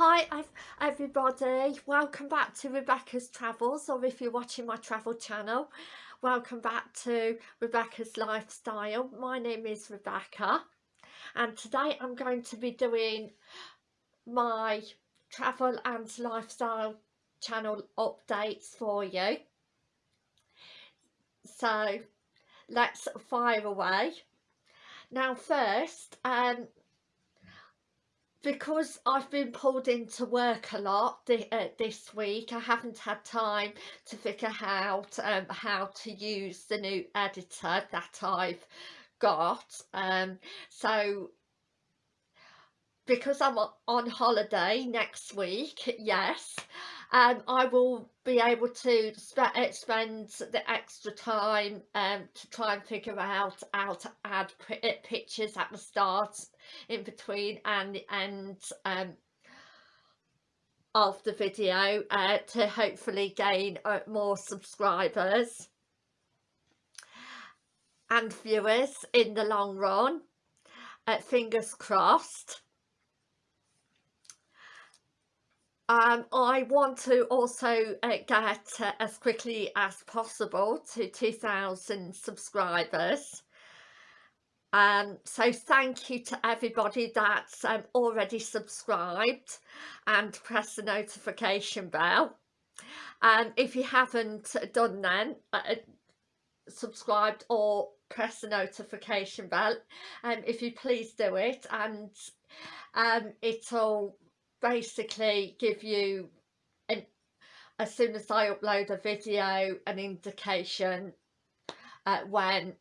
Hi everybody, welcome back to Rebecca's Travels or if you're watching my travel channel, welcome back to Rebecca's Lifestyle. My name is Rebecca and today I'm going to be doing my travel and lifestyle channel updates for you. So let's fire away. Now first, um, because I've been pulled into work a lot th uh, this week I haven't had time to figure out um, how to use the new editor that I've got um, so because I'm on holiday next week yes um, I will be able to sp spend the extra time um, to try and figure out how to add uh, pictures at the start in between and the end um, of the video uh, to hopefully gain uh, more subscribers and viewers in the long run. Uh, fingers crossed um, I want to also uh, get uh, as quickly as possible to 2,000 subscribers. Um so thank you to everybody that's um, already subscribed and press the notification bell. And um, if you haven't done then uh, uh, subscribed or press the notification bell and um, if you please do it and um it'll basically give you an, as soon as I upload a video an indication uh, when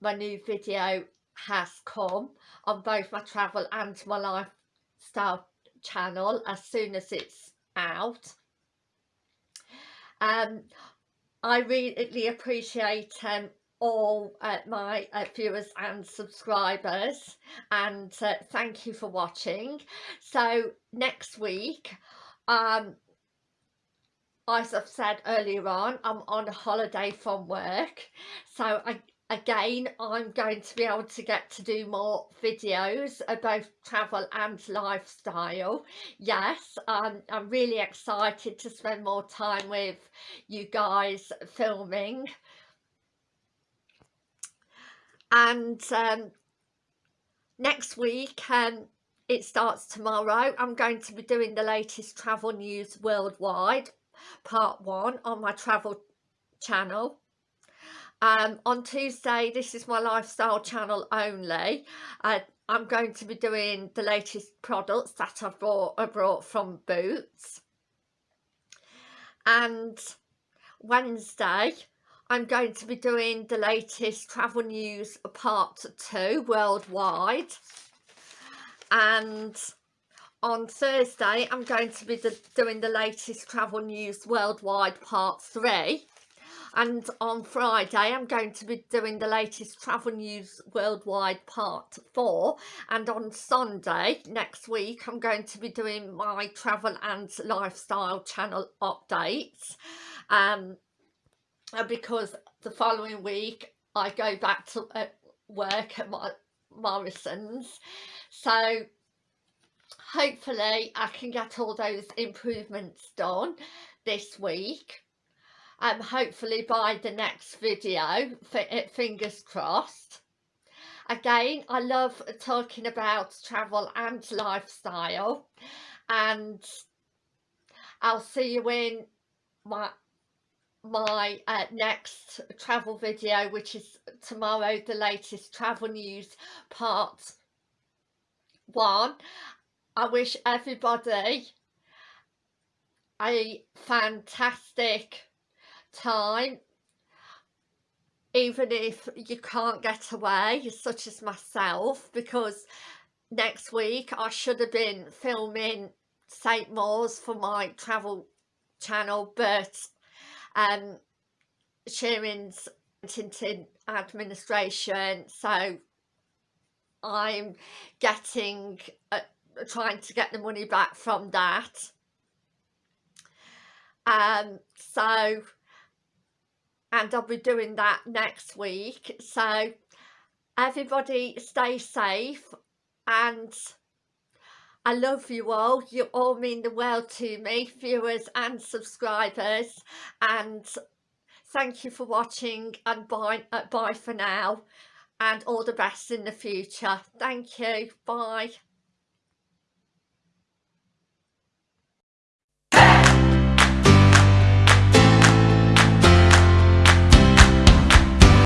my new video has come on both my travel and my lifestyle channel as soon as it's out. Um i really appreciate um all uh, my uh, viewers and subscribers and uh, thank you for watching. So next week um as I've said earlier on I'm on a holiday from work. So I again I'm going to be able to get to do more videos about travel and lifestyle. Yes um, I'm really excited to spend more time with you guys filming and um, next week um, it starts tomorrow. I'm going to be doing the latest travel news worldwide part one on my travel channel. Um, on Tuesday this is my lifestyle channel only. Uh, I'm going to be doing the latest products that I've brought, I brought from Boots. And Wednesday I'm going to be doing the latest travel news part 2 worldwide. And on Thursday I'm going to be the, doing the latest travel news worldwide part 3 and on Friday I'm going to be doing the latest travel news worldwide part 4 and on Sunday next week I'm going to be doing my travel and lifestyle channel updates. Um because the following week I go back to uh, work at my Morrisons so hopefully I can get all those improvements done this week um, hopefully by the next video, uh, fingers crossed. Again, I love talking about travel and lifestyle and I'll see you in my my uh, next travel video which is tomorrow the latest travel news part one. I wish everybody a fantastic time even if you can't get away such as myself because next week I should have been filming St Maur's for my travel channel but um Sharon's into administration. So I'm getting uh, trying to get the money back from that. Um so and I'll be doing that next week. So everybody stay safe and I love you all. You all mean the world to me, viewers and subscribers. And thank you for watching and bye, uh, bye for now. And all the best in the future. Thank you. Bye.